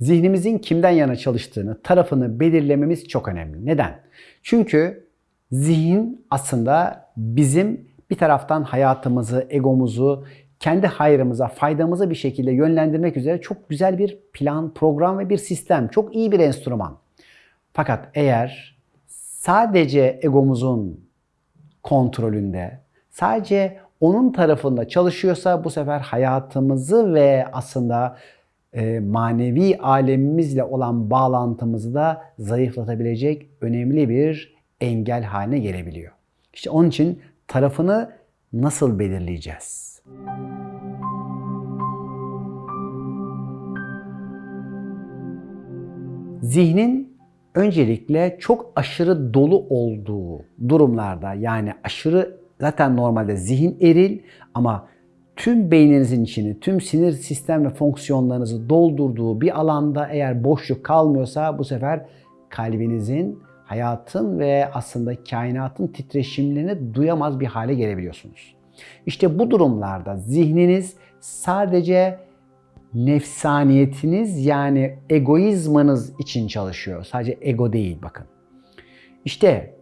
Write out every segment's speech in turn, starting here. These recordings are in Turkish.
Zihnimizin kimden yana çalıştığını, tarafını belirlememiz çok önemli. Neden? Çünkü zihin aslında bizim bir taraftan hayatımızı, egomuzu, kendi hayrımıza, faydamıza bir şekilde yönlendirmek üzere çok güzel bir plan, program ve bir sistem. Çok iyi bir enstrüman. Fakat eğer sadece egomuzun kontrolünde, sadece onun tarafında çalışıyorsa bu sefer hayatımızı ve aslında e, manevi alemimizle olan bağlantımızı da zayıflatabilecek önemli bir engel haline gelebiliyor. İşte onun için tarafını nasıl belirleyeceğiz? Zihnin öncelikle çok aşırı dolu olduğu durumlarda yani aşırı zaten normalde zihin eril ama tüm beyninizin içini, tüm sinir sistem ve fonksiyonlarınızı doldurduğu bir alanda eğer boşluk kalmıyorsa bu sefer kalbinizin, hayatın ve aslında kainatın titreşimlerini duyamaz bir hale gelebiliyorsunuz. İşte bu durumlarda zihniniz sadece nefsaniyetiniz yani egoizmanız için çalışıyor. Sadece ego değil bakın. İşte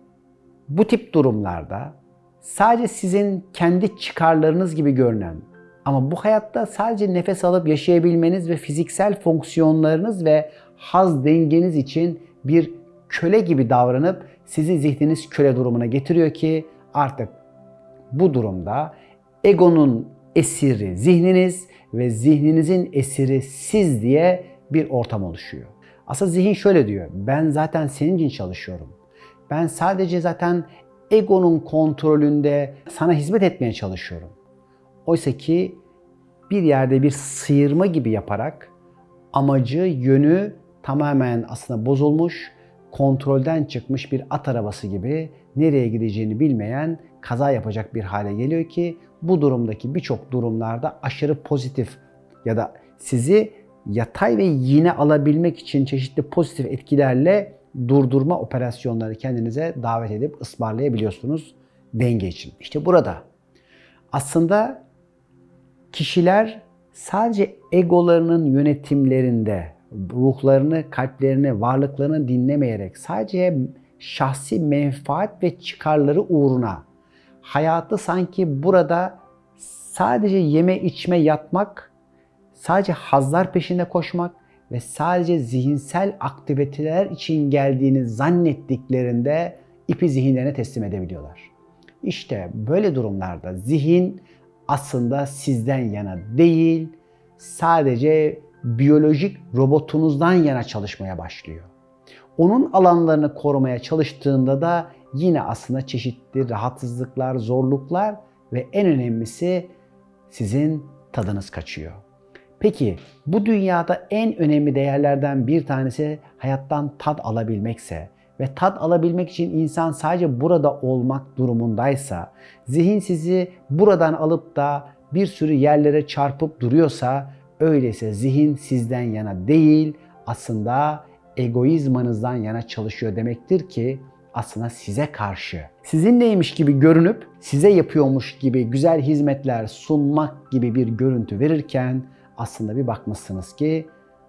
bu tip durumlarda sadece sizin kendi çıkarlarınız gibi görünen ama bu hayatta sadece nefes alıp yaşayabilmeniz ve fiziksel fonksiyonlarınız ve haz dengeniz için bir köle gibi davranıp sizi zihniniz köle durumuna getiriyor ki artık bu durumda egonun esiri zihniniz ve zihninizin esiri siz diye bir ortam oluşuyor. Aslında zihin şöyle diyor. Ben zaten senin için çalışıyorum. Ben sadece zaten egonun kontrolünde sana hizmet etmeye çalışıyorum. Oysa ki bir yerde bir sıyırma gibi yaparak amacı, yönü tamamen aslında bozulmuş, kontrolden çıkmış bir at arabası gibi nereye gideceğini bilmeyen kaza yapacak bir hale geliyor ki bu durumdaki birçok durumlarda aşırı pozitif ya da sizi yatay ve yine alabilmek için çeşitli pozitif etkilerle durdurma operasyonları kendinize davet edip ısmarlayabiliyorsunuz denge için. İşte burada aslında kişiler sadece egolarının yönetimlerinde ruhlarını, kalplerini, varlıklarını dinlemeyerek sadece şahsi menfaat ve çıkarları uğruna hayatı sanki burada sadece yeme içme yatmak, sadece hazlar peşinde koşmak ve sadece zihinsel aktiviteler için geldiğini zannettiklerinde ipi zihinlerine teslim edebiliyorlar. İşte böyle durumlarda zihin aslında sizden yana değil, sadece biyolojik robotunuzdan yana çalışmaya başlıyor. Onun alanlarını korumaya çalıştığında da yine aslında çeşitli rahatsızlıklar, zorluklar ve en önemlisi sizin tadınız kaçıyor. Peki bu dünyada en önemli değerlerden bir tanesi hayattan tad alabilmekse ve tad alabilmek için insan sadece burada olmak durumundaysa, zihin sizi buradan alıp da bir sürü yerlere çarpıp duruyorsa, öyleyse zihin sizden yana değil, aslında egoizmanızdan yana çalışıyor demektir ki aslında size karşı. Sizinleymiş gibi görünüp size yapıyormuş gibi güzel hizmetler sunmak gibi bir görüntü verirken aslında bir bakmışsınız ki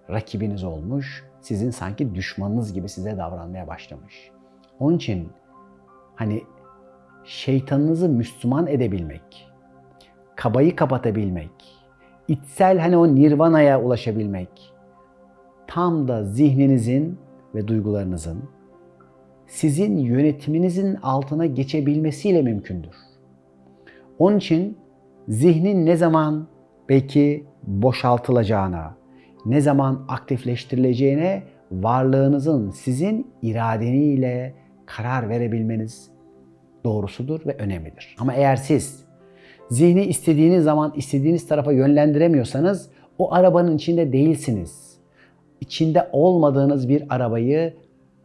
rakibiniz olmuş, sizin sanki düşmanınız gibi size davranmaya başlamış. Onun için hani şeytanınızı Müslüman edebilmek, kabayı kapatabilmek, içsel hani o nirvanaya ulaşabilmek tam da zihninizin ve duygularınızın sizin yönetiminizin altına geçebilmesiyle mümkündür. Onun için zihnin ne zaman belki boşaltılacağına, ne zaman aktifleştirileceğine varlığınızın sizin iradeniyle karar verebilmeniz doğrusudur ve önemlidir. Ama eğer siz zihni istediğiniz zaman istediğiniz tarafa yönlendiremiyorsanız o arabanın içinde değilsiniz. İçinde olmadığınız bir arabayı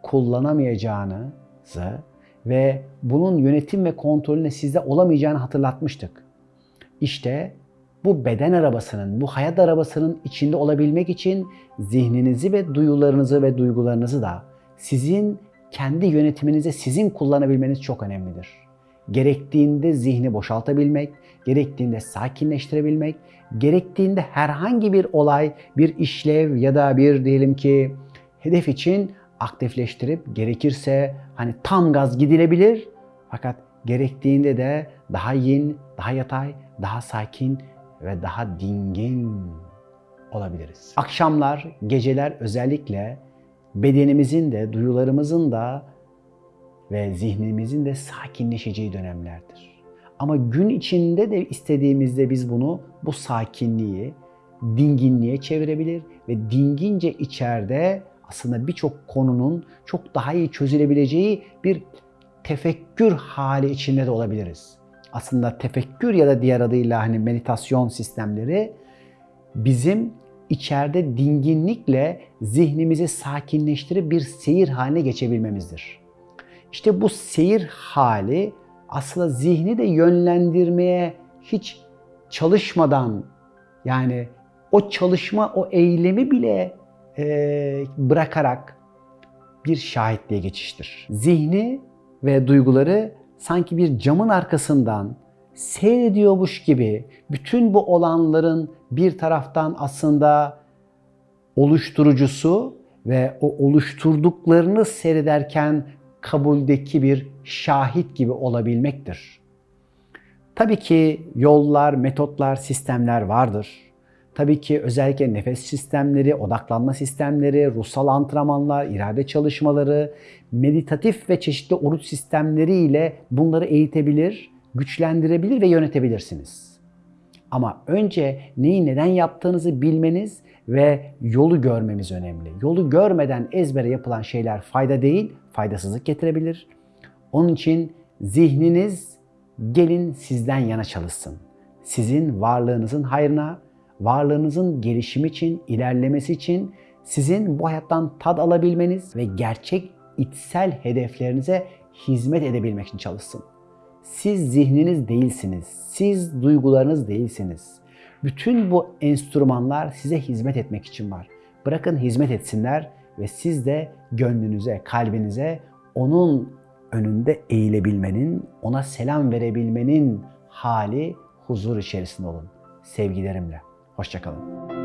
kullanamayacağınızı ve bunun yönetim ve kontrolüne sizde olamayacağını hatırlatmıştık. İşte bu beden arabasının, bu hayat arabasının içinde olabilmek için zihninizi ve duyularınızı ve duygularınızı da sizin kendi yönetiminize sizin kullanabilmeniz çok önemlidir. gerektiğinde zihni boşaltabilmek, gerektiğinde sakinleştirebilmek, gerektiğinde herhangi bir olay, bir işlev ya da bir diyelim ki hedef için aktifleştirip gerekirse hani tam gaz gidilebilir fakat gerektiğinde de daha yin, daha yatay, daha sakin ve daha dingin olabiliriz. Akşamlar, geceler özellikle bedenimizin de, duyularımızın da ve zihnimizin de sakinleşeceği dönemlerdir. Ama gün içinde de istediğimizde biz bunu, bu sakinliği dinginliğe çevirebilir ve dingince içeride aslında birçok konunun çok daha iyi çözülebileceği bir tefekkür hali içinde de olabiliriz. Aslında tefekkür ya da diğer adıyla hani meditasyon sistemleri bizim içeride dinginlikle zihnimizi sakinleştirip bir seyir haline geçebilmemizdir. İşte bu seyir hali aslında zihni de yönlendirmeye hiç çalışmadan yani o çalışma, o eylemi bile e, bırakarak bir şahitliğe geçiştir. Zihni ve duyguları sanki bir camın arkasından seyrediyormuş gibi bütün bu olanların bir taraftan aslında oluşturucusu ve o oluşturduklarını seyrederken kabuldeki bir şahit gibi olabilmektir. Tabii ki yollar, metotlar, sistemler vardır. Tabii ki özellikle nefes sistemleri, odaklanma sistemleri, ruhsal antrenmanlar, irade çalışmaları, meditatif ve çeşitli oruç sistemleri ile bunları eğitebilir, güçlendirebilir ve yönetebilirsiniz. Ama önce neyi neden yaptığınızı bilmeniz ve yolu görmemiz önemli. Yolu görmeden ezbere yapılan şeyler fayda değil, faydasızlık getirebilir. Onun için zihniniz gelin sizden yana çalışsın. Sizin varlığınızın hayrına, varlığınızın gelişimi için, ilerlemesi için sizin bu hayattan tad alabilmeniz ve gerçek içsel hedeflerinize hizmet edebilmek için çalışsın. Siz zihniniz değilsiniz. Siz duygularınız değilsiniz. Bütün bu enstrümanlar size hizmet etmek için var. Bırakın hizmet etsinler ve siz de gönlünüze, kalbinize onun önünde eğilebilmenin, ona selam verebilmenin hali huzur içerisinde olun. Sevgilerimle. Hoşçakalın.